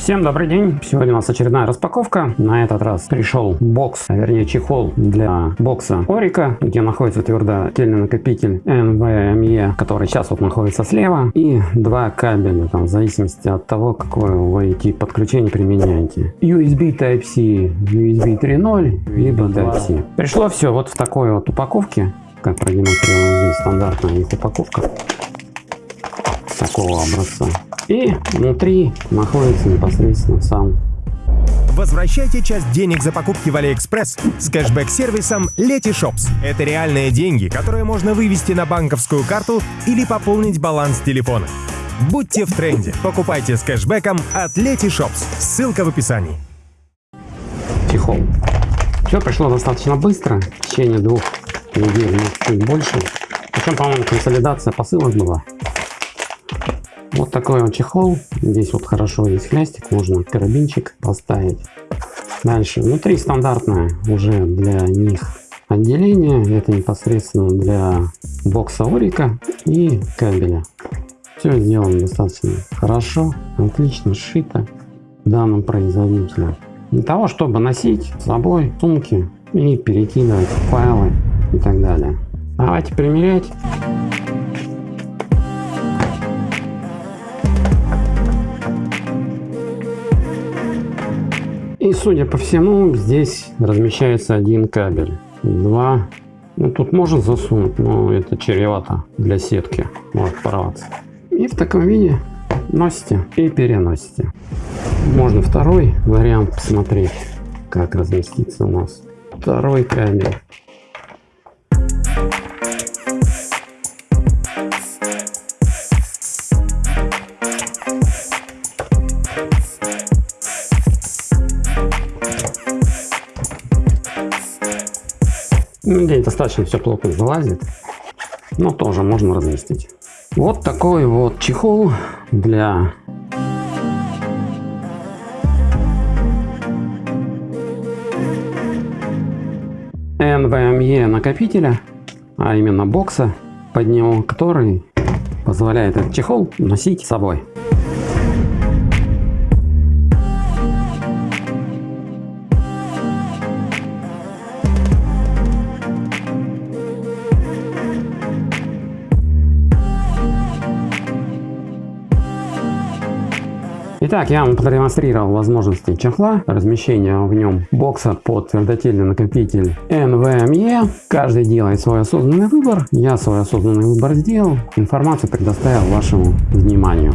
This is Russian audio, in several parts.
Всем добрый день! Сегодня у нас очередная распаковка. На этот раз пришел бокс, а вернее чехол для бокса Орика, где находится твердотельный накопитель NVMe, который сейчас вот находится слева, и два кабеля, там, в зависимости от того, какое вы тип подключения применяете. USB Type-C, USB 3.0, либо Type-C. Пришло все вот в такой вот упаковке, как продемонстрирована здесь стандартная их упаковка такого образца. И внутри находится непосредственно сам Возвращайте часть денег за покупки в Алиэкспресс с кэшбэк-сервисом Letyshops. Это реальные деньги, которые можно вывести на банковскую карту или пополнить баланс телефона. Будьте в тренде. Покупайте с кэшбэком от Letyshops. Ссылка в описании. Чехол. Все пришло достаточно быстро, в течение двух недель, может чуть больше. Причем, по-моему, консолидация посылок была. Вот такой вот чехол. Здесь вот хорошо есть хлястик, можно карабинчик поставить. Дальше, внутри стандартное уже для них отделение. Это непосредственно для бокса Орика и кабеля. Все сделано достаточно хорошо, отлично сшито данным производителем. Для того, чтобы носить с собой сумки и перекидывать файлы и так далее. Давайте примерять. И судя по всему, здесь размещается один кабель. Два. Ну, тут можно засунуть, но это чревато для сетки. Может порваться. И в таком виде носите и переносите. Можно второй вариант посмотреть, как разместится у нас. Второй кабель. Ну, достаточно все плотно залазит, но тоже можно разместить. Вот такой вот чехол для NVMe накопителя, а именно бокса под него, который позволяет этот чехол носить с собой. Итак, я вам продемонстрировал возможности чехла, размещение в нем бокса под твердотельный накопитель NVMe. Каждый делает свой осознанный выбор. Я свой осознанный выбор сделал. Информацию предоставил вашему вниманию.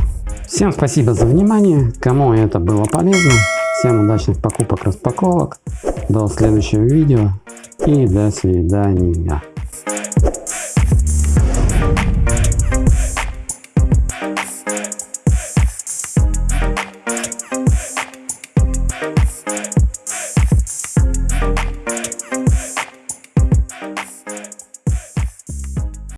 Всем спасибо за внимание. Кому это было полезно. Всем удачных покупок, распаковок. До следующего видео и до свидания.